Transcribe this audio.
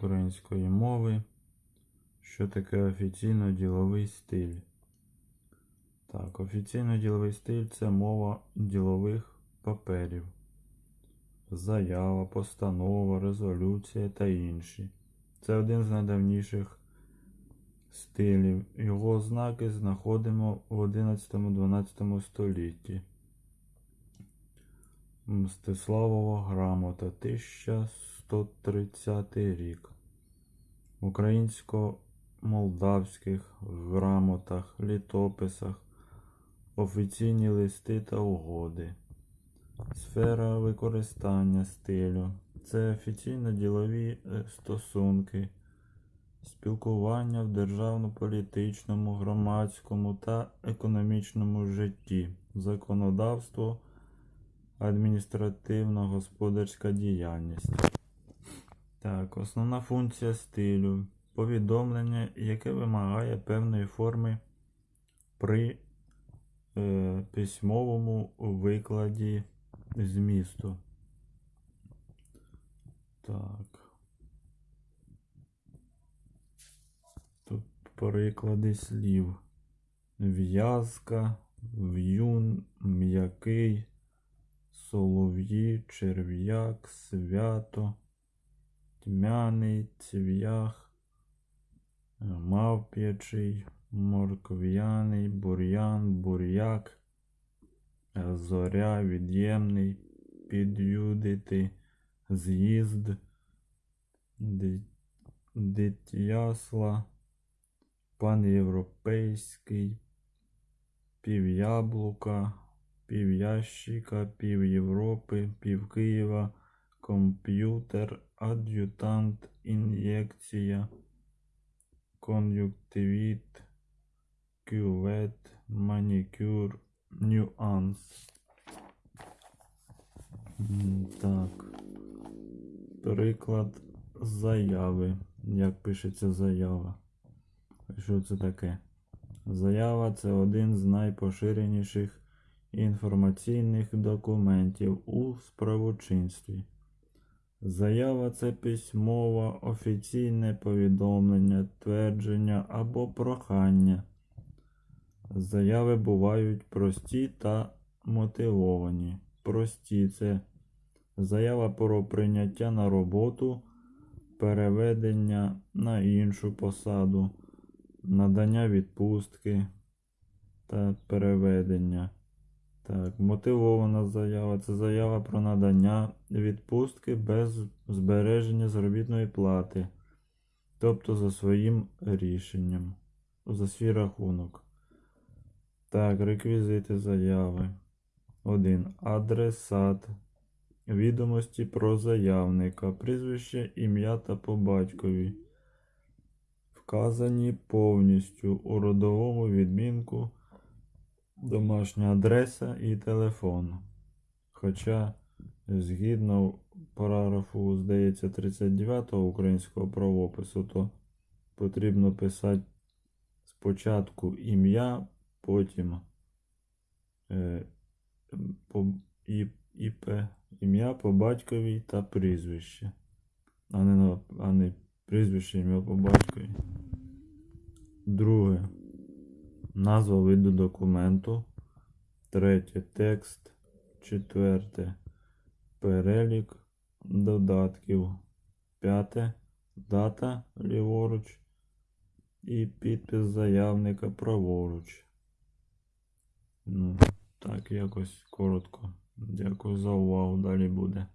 української мови. Що таке офіційно-діловий стиль? Так, офіційно-діловий стиль це мова ділових паперів. Заява, постанова, резолюція та інші. Це один з найдавніших стилів. Його ознаки знаходимо в 11-12 столітті. Мстиславова грамота 1130 рік. Українсько-молдавських грамотах, літописах, офіційні листи та угоди. Сфера використання стилю. Це офіційно-ділові е, стосунки, спілкування в державно-політичному, громадському та економічному житті, законодавство, адміністративно-господарська діяльність. Так, основна функція стилю. Повідомлення, яке вимагає певної форми при е, письмовому викладі змісту. Так. Тут приклади слів. В'язка, в'юн, м'який, солов'ї, черв'як, свято, тьмяний, цвях, мавп'ячий, моркв'яний, бур'ян, бур'як, зоря, від'ємний, під'юдити, з'їзд, дитясла, панєвропейський, пів'яблука, пів'ящика, пів Європи, пів комп'ютер, ад'ютант, ін'єкція, кон'юктивіт, кювет, манікюр, нюанс. Так. Приклад заяви. Як пишеться заява? Що це таке? Заява це один з найпоширеніших інформаційних документів у справочинстві. Заява це письмове офіційне повідомлення, твердження або прохання. Заяви бувають прості та мотивовані. Прості це заява про прийняття на роботу, переведення на іншу посаду, надання відпустки та переведення. Так, мотивована заява це заява про надання відпустки без збереження заробітної плати, тобто за своїм рішенням, за свій рахунок. Так, реквізити заяви. 1. Адресат. Відомості про заявника, прізвище, ім'я та по батькові. Вказані повністю у родовому відмінку домашня адреса і телефон. Хоча, згідно параграфу, здається, 39 українського правопису, то потрібно писати спочатку ім'я, потім е, ІП, ім'я по батькові та прізвище. А не, а не прізвище, ім'я по батькові. Друге. Назва виду документу. Третє текст. Четверте. Перелік додатків. П'яте. Дата ліворуч. І підпис заявника праворуч. Ну, так, якось коротко. Дякую за увагу. Далі буде.